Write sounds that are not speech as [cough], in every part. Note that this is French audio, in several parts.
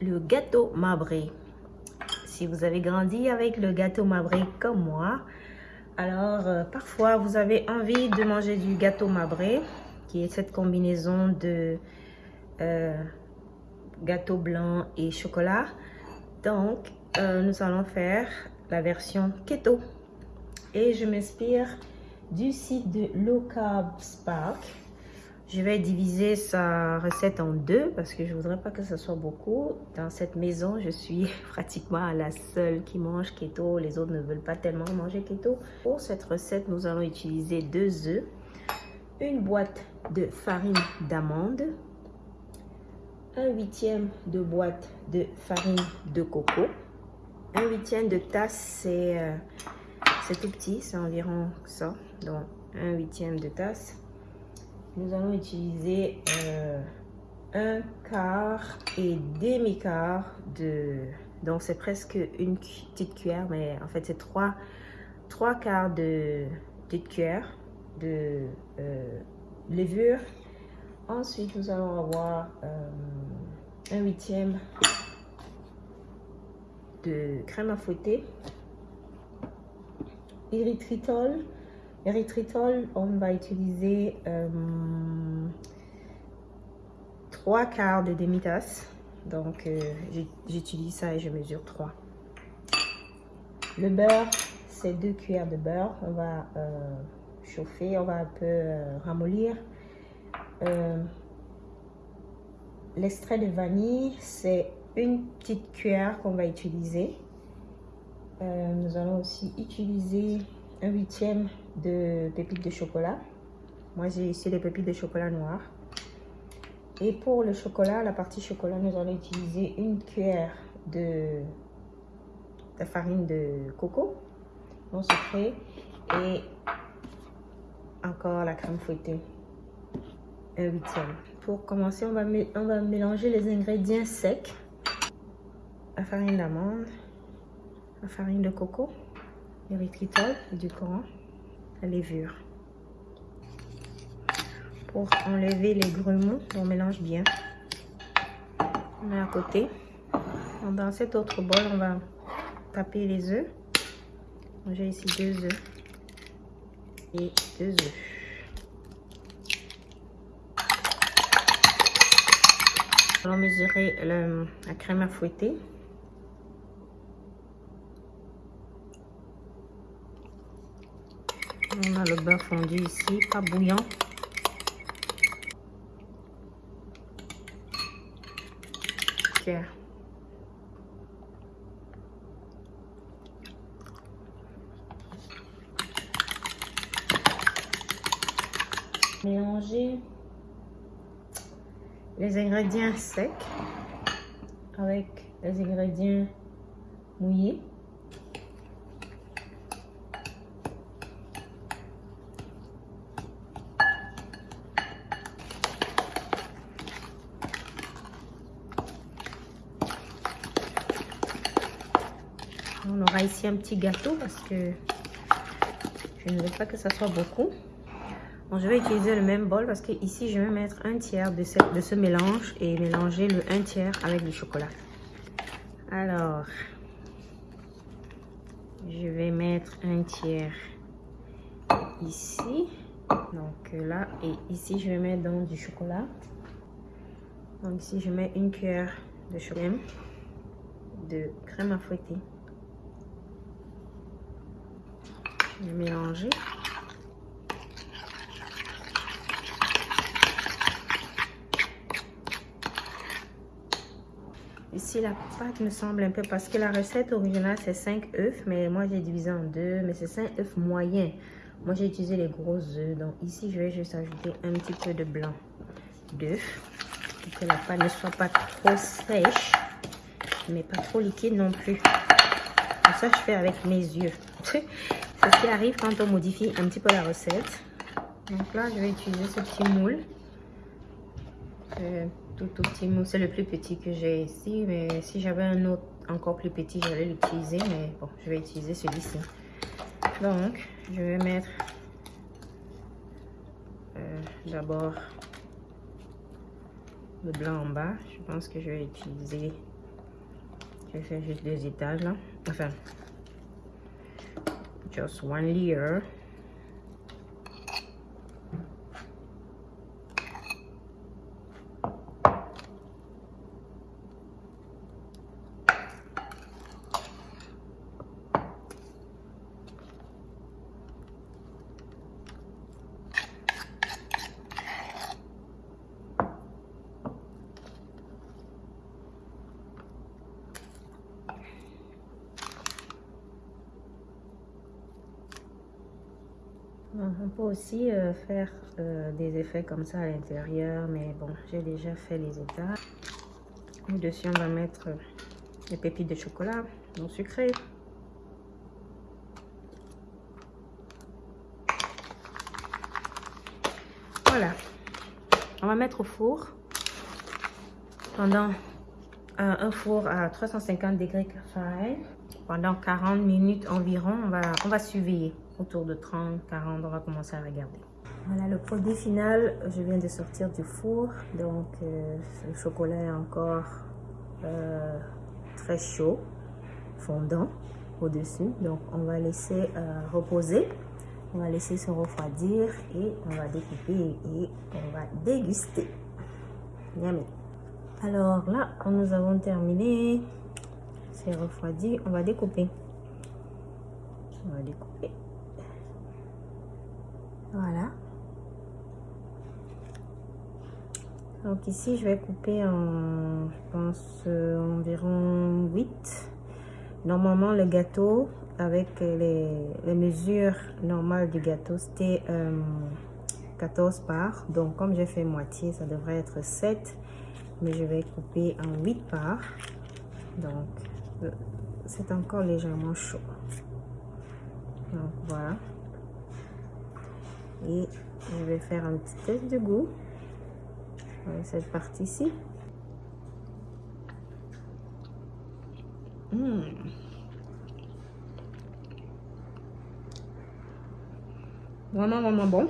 le gâteau marbré. Si vous avez grandi avec le gâteau marbré comme moi, alors euh, parfois vous avez envie de manger du gâteau marbré, qui est cette combinaison de euh, gâteau blanc et chocolat. Donc, euh, nous allons faire la version keto. Et je m'inspire du site de Low Carb Spark. Je vais diviser sa recette en deux parce que je voudrais pas que ce soit beaucoup. Dans cette maison, je suis [laughs] pratiquement la seule qui mange keto. Les autres ne veulent pas tellement manger keto. Pour cette recette, nous allons utiliser deux œufs, une boîte de farine d'amande, un huitième de boîte de farine de coco, un huitième de tasse, c'est euh, tout petit, c'est environ ça, donc un huitième de tasse. Nous allons utiliser euh, un quart et demi-quart de... Donc c'est presque une petite cuillère, mais en fait c'est trois, trois quarts de petite cuillère de euh, levure. Ensuite, nous allons avoir un huitième de crème à fouetter. Erythritol. Erythritol, on va utiliser euh, trois quarts de demi-tasse. Donc, euh, j'utilise ça et je mesure 3. Le beurre, c'est deux cuillères de beurre. On va euh, chauffer, on va un peu ramollir. L'extrait de vanille, c'est une petite cuillère qu'on va utiliser. Euh, nous allons aussi utiliser un huitième de pépites de chocolat. Moi, j'ai ici des pépites de chocolat noir. Et pour le chocolat, la partie chocolat, nous allons utiliser une cuillère de, de farine de coco non sucré et encore la crème fouettée, un huitième. Pour commencer, on va, on va mélanger les ingrédients secs la farine d'amande, la farine de coco, l'érythritol et du coran, la. Pour enlever les grumeaux, on mélange bien. On met à côté. Dans cet autre bol, on va taper les œufs. J'ai ici deux œufs et deux œufs. On va mesurer la crème à fouetter. On a le beurre fondu ici, pas bouillant. Mélanger les ingrédients secs avec les ingrédients mouillés. On aura ici un petit gâteau parce que je ne veux pas que ça soit beaucoup. je vais utiliser le même bol parce que ici, je vais mettre un tiers de ce, mélange et mélanger le un tiers avec du chocolat. Alors, je vais mettre un tiers ici. Donc là, et ici, je vais mettre donc du chocolat. Donc ici, je mets une cuillère de chocolat de crème à fouetter. Je mélanger. Ici, la pâte me semble un peu parce que la recette originale, c'est 5 œufs, mais moi, j'ai divisé en deux, mais c'est 5 œufs moyens. Moi, j'ai utilisé les gros œufs. Donc, ici, je vais juste ajouter un petit peu de blanc d'œuf pour que la pâte ne soit pas trop sèche, mais pas trop liquide non plus. ça, je fais avec mes yeux. [laughs] Ce qui arrive quand on modifie un petit peu la recette. Donc là, je vais utiliser ce petit moule. Euh, tout, tout petit moule, c'est le plus petit que j'ai ici. Mais si j'avais un autre encore plus petit, j'allais l'utiliser. Mais bon, je vais utiliser celui-ci. Donc, je vais mettre euh, d'abord le blanc en bas. Je pense que je vais utiliser Je fais juste deux étages là. Enfin, just one layer. On peut aussi euh, faire euh, des effets comme ça à l'intérieur, mais bon, j'ai déjà fait les étapes. Au-dessus, on va mettre les pépites de chocolat non sucré. Voilà. On va mettre au four pendant un four à 350 degrés Fahrenheit pendant 40 minutes environ. On va, on va surveiller autour de 30, 40, on va commencer à regarder. Voilà le produit final, je viens de sortir du four, donc euh, le chocolat est encore euh, très chaud, fondant au-dessus. Donc on va laisser euh, reposer, on va laisser se refroidir et on va découper et on va déguster. Yummy. Alors là, nous avons terminé, c'est refroidi, on va découper. On va découper. Voilà. Donc ici, je vais couper en, je pense, euh, environ 8. Normalement, le gâteau, avec les, mesures normales du gâteau, c'était 14 euh, parts. Donc, comme j'ai fait moitié, ça devrait être 7. Mais je vais couper en 8 parts. Donc, c'est encore légèrement chaud. Donc, voilà et je vais faire un petit test de goût cette partie-ci. Mmh. Vraiment, vraiment bon.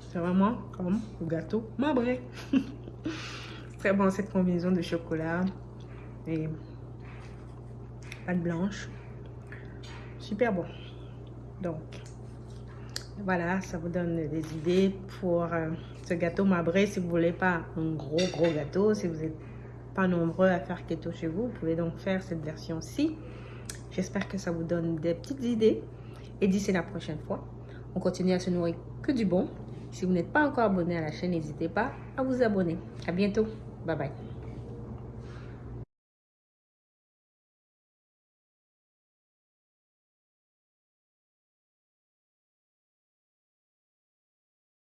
C'est vraiment comme le gâteau marbré. [laughs] Très bon cette combinaison de chocolat et pâte blanche. Super bon. Donc, voilà, ça vous donne des idées pour euh, ce gâteau marbré. Si vous voulez pas un gros, gros gâteau, si vous n'êtes pas nombreux à faire keto chez vous, vous pouvez donc faire cette version-ci. J'espère que ça vous donne des petites idées. Et d'ici la prochaine fois, on continue à se nourrir que du bon. Si vous n'êtes pas encore abonné à la chaîne, n'hésitez pas à vous abonner. À bientôt. 拜拜。